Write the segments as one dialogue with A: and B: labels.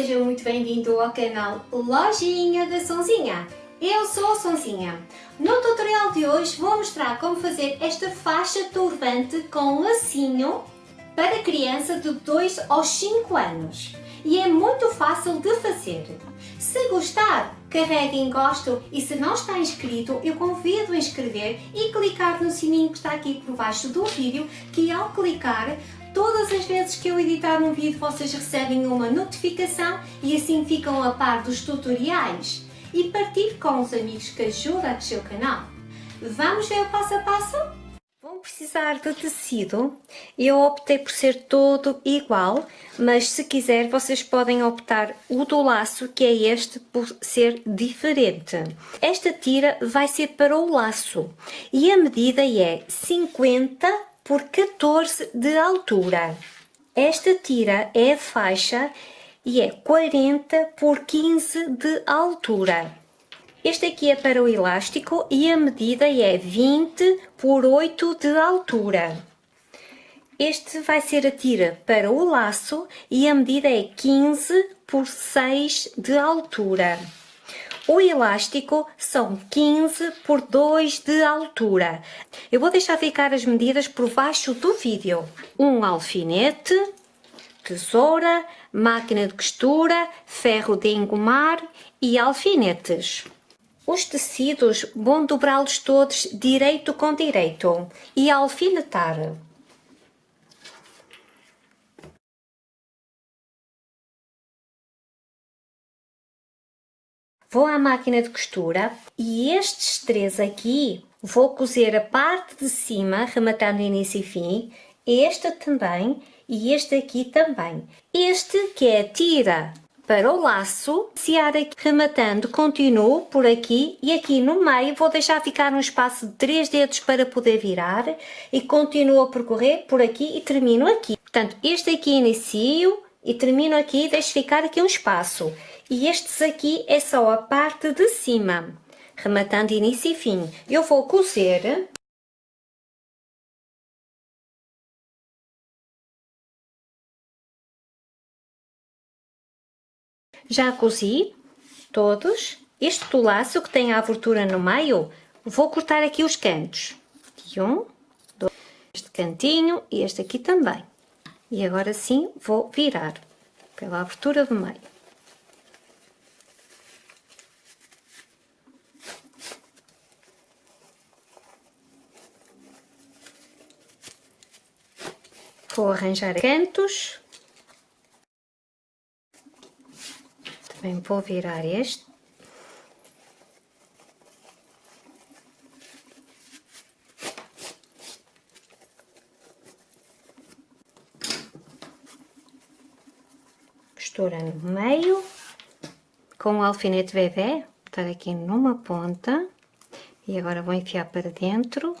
A: seja muito bem-vindo ao canal Lojinha da Sonzinha. Eu sou a Sonzinha. No tutorial de hoje vou mostrar como fazer esta faixa turbante com lacinho para criança de 2 aos 5 anos. E é muito fácil de fazer. Se gostar, carregue em gosto e se não está inscrito, eu convido a inscrever e clicar no sininho que está aqui por baixo do vídeo, que ao clicar Todas as vezes que eu editar um vídeo vocês recebem uma notificação e assim ficam a par dos tutoriais e partilhe com os amigos que ajudam o canal. Vamos ver o passo a passo? Vão precisar de tecido, eu optei por ser todo igual, mas se quiser vocês podem optar o do laço, que é este, por ser diferente. Esta tira vai ser para o laço e a medida é 50 por 14 de altura. Esta tira é faixa e é 40 por 15 de altura. Este aqui é para o elástico e a medida é 20 por 8 de altura. Este vai ser a tira para o laço e a medida é 15 por 6 de altura. O elástico são 15 por 2 de altura. Eu vou deixar ficar as medidas por baixo do vídeo. Um alfinete, tesoura, máquina de costura, ferro de engomar e alfinetes. Os tecidos vão dobrá-los todos direito com direito e alfinetar. Vou à máquina de costura e estes três aqui vou cozer a parte de cima, rematando início e fim, este também e este aqui também. Este que é tira para o laço, se aqui rematando, continuo por aqui e aqui no meio vou deixar ficar um espaço de 3 dedos para poder virar e continuo a percorrer por aqui e termino aqui. Portanto, este aqui inicio e termino aqui, deixo ficar aqui um espaço. E estes aqui é só a parte de cima, rematando início e fim. Eu vou cozer Já cozi todos. Este do laço que tem a abertura no meio, vou cortar aqui os cantos. um, dois, este cantinho e este aqui também. E agora sim vou virar pela abertura do meio. Vou arranjar cantos. Também vou virar este. Costura no meio, com o alfinete bebê, botar aqui numa ponta, e agora vou enfiar para dentro.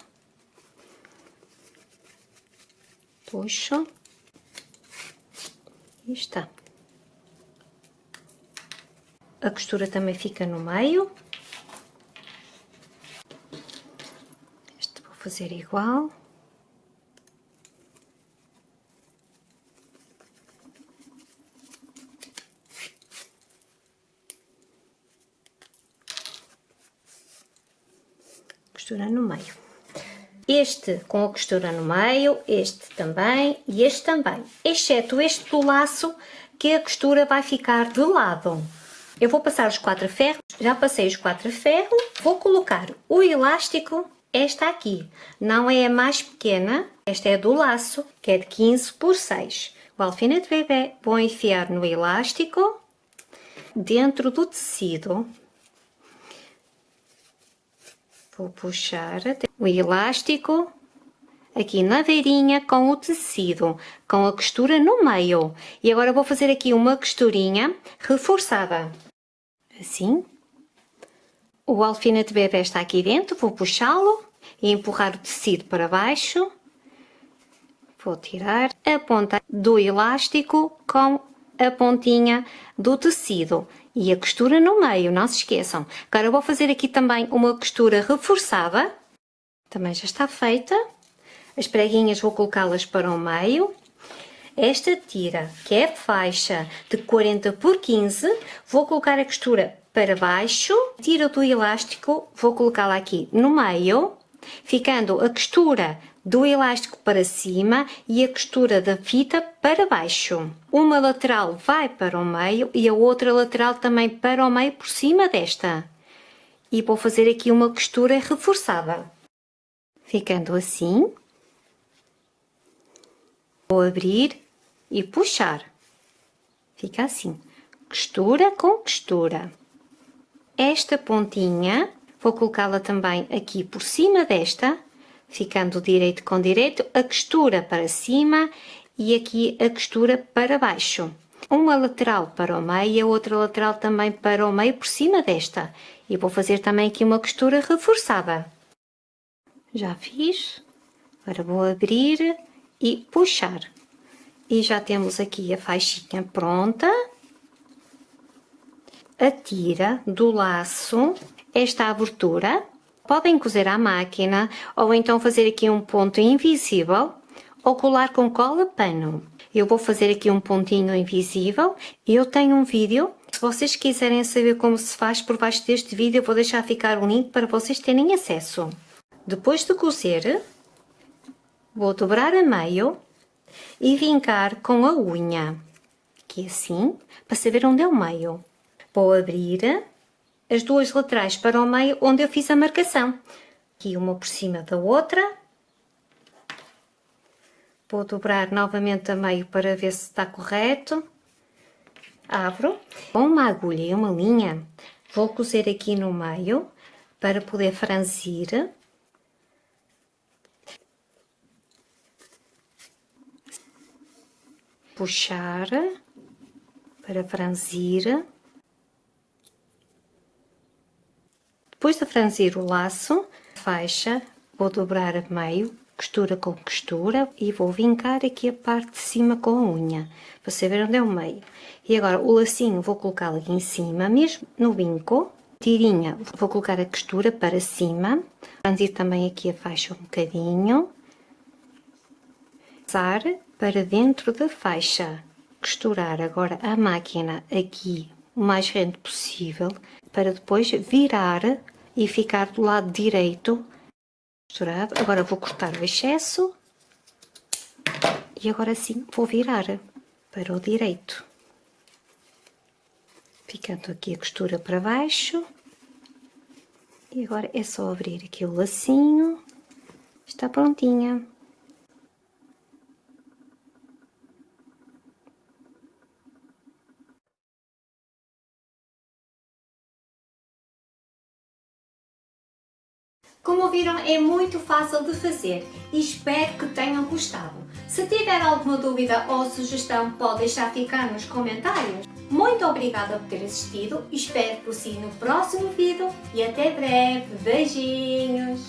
A: Puxo e está. A costura também fica no meio. Este vou fazer igual. Costura no meio este com a costura no meio, este também e este também, exceto este do laço que a costura vai ficar de lado. Eu vou passar os quatro ferros, já passei os quatro ferros, vou colocar o elástico, esta aqui, não é a mais pequena, esta é do laço, que é de 15 por 6. O alfinete bebê vou enfiar no elástico, dentro do tecido, Vou puxar o elástico aqui na beirinha com o tecido, com a costura no meio. E agora vou fazer aqui uma costurinha reforçada. Assim. O alfinete bebê está aqui dentro, vou puxá-lo e empurrar o tecido para baixo. Vou tirar a ponta do elástico com a pontinha do tecido e a costura no meio, não se esqueçam. Agora eu vou fazer aqui também uma costura reforçada, também já está feita. As preguinhas vou colocá-las para o meio. esta tira, que é faixa de 40 por 15, vou colocar a costura para baixo, tira do elástico, vou colocá-la aqui no meio, ficando a costura do elástico para cima e a costura da fita para baixo. Uma lateral vai para o meio e a outra lateral também para o meio por cima desta. E vou fazer aqui uma costura reforçada. Ficando assim. Vou abrir e puxar. Fica assim. Costura com costura. Esta pontinha, vou colocá-la também aqui por cima desta ficando direito com direito, a costura para cima e aqui a costura para baixo. Uma lateral para o meio e a outra lateral também para o meio por cima desta. E vou fazer também aqui uma costura reforçada. Já fiz. Agora vou abrir e puxar. E já temos aqui a faixinha pronta. A tira do laço, esta abertura Podem cozer à máquina ou então fazer aqui um ponto invisível ou colar com cola pano. Eu vou fazer aqui um pontinho invisível e eu tenho um vídeo. Se vocês quiserem saber como se faz por baixo deste vídeo, eu vou deixar ficar o um link para vocês terem acesso. Depois de cozer, vou dobrar a meio e vincar com a unha, aqui assim, para saber onde é o meio. Vou abrir as duas laterais para o meio onde eu fiz a marcação. Aqui uma por cima da outra. Vou dobrar novamente a meio para ver se está correto. Abro. Com uma agulha e uma linha, vou cozer aqui no meio para poder franzir. Puxar para franzir. Depois de franzir o laço, faixa, vou dobrar a meio, costura com costura e vou vincar aqui a parte de cima com a unha, para saber onde é o meio. E agora o lacinho vou colocá-lo aqui em cima, mesmo no vinco, tirinha, vou colocar a costura para cima, franzir também aqui a faixa um bocadinho, passar para dentro da faixa, costurar agora a máquina aqui o mais rente possível, para depois virar e ficar do lado direito costurado. Agora vou cortar o excesso e agora sim vou virar para o direito. Ficando aqui a costura para baixo. E agora é só abrir aqui o lacinho. Está prontinha. Como viram, é muito fácil de fazer e espero que tenham gostado. Se tiver alguma dúvida ou sugestão, pode deixar ficar nos comentários. Muito obrigada por ter assistido, espero por si no próximo vídeo e até breve. Beijinhos!